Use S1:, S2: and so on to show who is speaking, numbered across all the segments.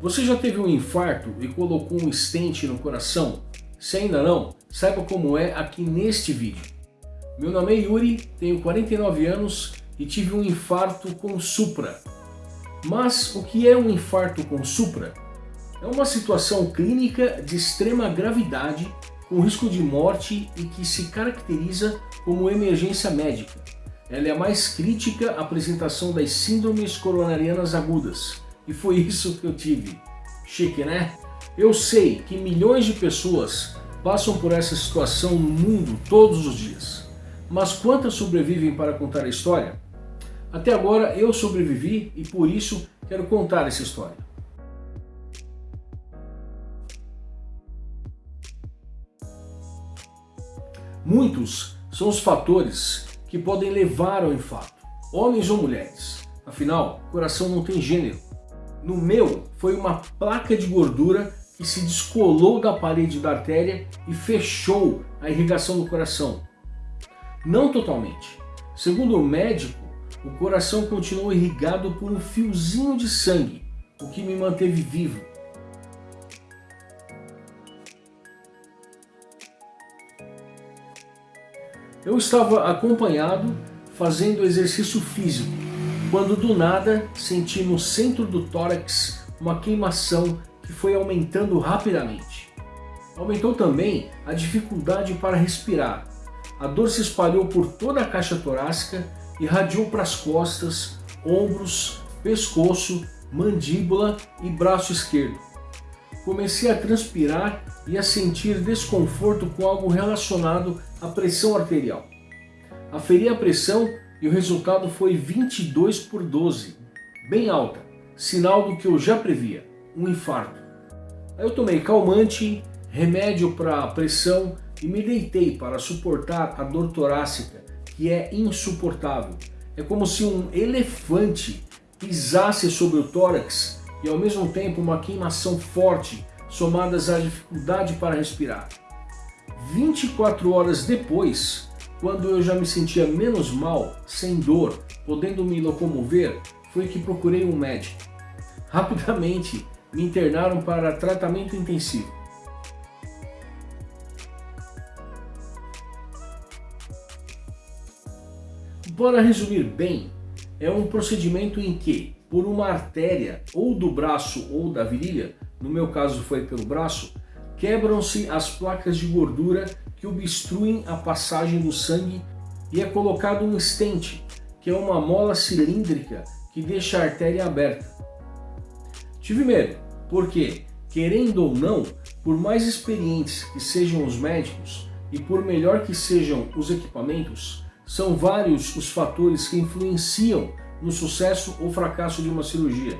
S1: Você já teve um infarto e colocou um stent no coração? Se ainda não, saiba como é aqui neste vídeo. Meu nome é Yuri, tenho 49 anos e tive um infarto com supra. Mas o que é um infarto com supra? É uma situação clínica de extrema gravidade com risco de morte e que se caracteriza como emergência médica. Ela é a mais crítica apresentação das síndromes coronarianas agudas. E foi isso que eu tive. Chique, né? Eu sei que milhões de pessoas passam por essa situação no mundo todos os dias. Mas quantas sobrevivem para contar a história? Até agora eu sobrevivi e por isso quero contar essa história. Muitos são os fatores que podem levar ao infarto, homens ou mulheres. Afinal, coração não tem gênero. No meu, foi uma placa de gordura que se descolou da parede da artéria e fechou a irrigação do coração. Não totalmente. Segundo o médico, o coração continuou irrigado por um fiozinho de sangue, o que me manteve vivo. Eu estava acompanhado fazendo exercício físico, quando do nada senti no centro do tórax uma queimação que foi aumentando rapidamente. Aumentou também a dificuldade para respirar. A dor se espalhou por toda a caixa torácica irradiou para as costas, ombros, pescoço, mandíbula e braço esquerdo. Comecei a transpirar e a sentir desconforto com algo relacionado à pressão arterial. Aferi a pressão e o resultado foi 22 por 12, bem alta, sinal do que eu já previa, um infarto. Aí eu tomei calmante, remédio para pressão e me deitei para suportar a dor torácica que é insuportável. É como se um elefante pisasse sobre o tórax e ao mesmo tempo uma queimação forte somadas à dificuldade para respirar. 24 horas depois, quando eu já me sentia menos mal, sem dor, podendo me locomover, foi que procurei um médico. Rapidamente me internaram para tratamento intensivo. Para resumir bem, é um procedimento em que, por uma artéria ou do braço ou da virilha, no meu caso foi pelo braço, quebram-se as placas de gordura que obstruem a passagem do sangue e é colocado um stent, que é uma mola cilíndrica que deixa a artéria aberta. Tive medo, porque, querendo ou não, por mais experientes que sejam os médicos e por melhor que sejam os equipamentos, são vários os fatores que influenciam no sucesso ou fracasso de uma cirurgia,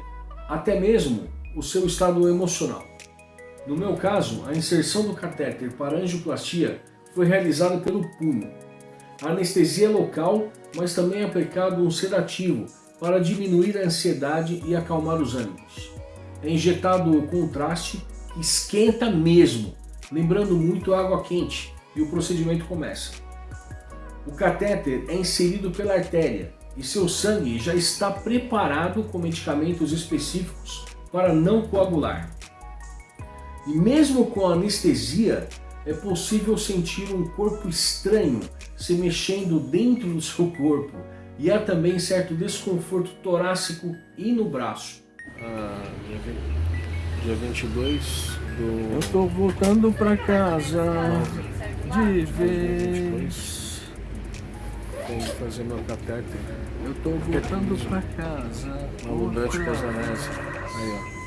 S1: até mesmo o seu estado emocional. No meu caso, a inserção do catéter para angioplastia foi realizada pelo punho. A anestesia é local, mas também é aplicado um sedativo para diminuir a ansiedade e acalmar os ânimos. É injetado o contraste que esquenta mesmo, lembrando muito água quente, e o procedimento começa. O catéter é inserido pela artéria e seu sangue já está preparado com medicamentos específicos para não coagular. E mesmo com anestesia, é possível sentir um corpo estranho se mexendo dentro do seu corpo e há também certo desconforto torácico e no braço.
S2: Ah, dia 22 do...
S1: Eu tô voltando para casa de vez
S2: tem que fazer meu catéter.
S1: Eu tô voltando pra casa.
S2: Aludante Casanese. Aí, ó.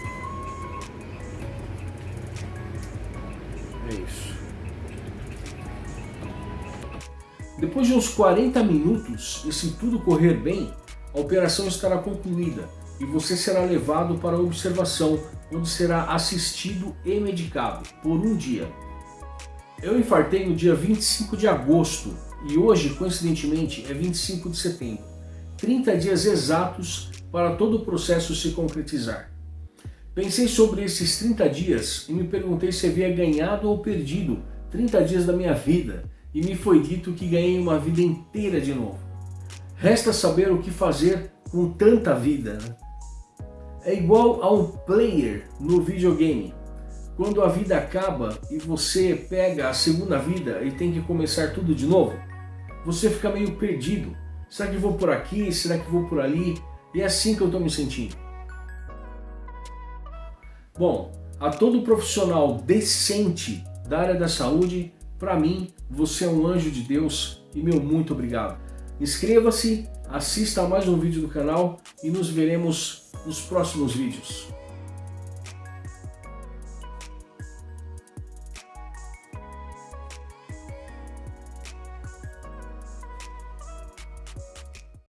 S1: Depois de uns 40 minutos, e se tudo correr bem, a operação estará concluída e você será levado para a observação, onde será assistido e medicado por um dia. Eu infartei no dia 25 de agosto e hoje, coincidentemente, é 25 de setembro. 30 dias exatos para todo o processo se concretizar. Pensei sobre esses 30 dias e me perguntei se havia ganhado ou perdido 30 dias da minha vida e me foi dito que ganhei uma vida inteira de novo. Resta saber o que fazer com tanta vida. Né? É igual a um player no videogame. Quando a vida acaba e você pega a segunda vida e tem que começar tudo de novo, você fica meio perdido. Será que vou por aqui? Será que vou por ali? E é assim que eu estou me sentindo. Bom, a todo profissional decente da área da saúde, para mim, você é um anjo de Deus e meu muito obrigado. Inscreva-se, assista a mais um vídeo do canal e nos veremos nos próximos vídeos.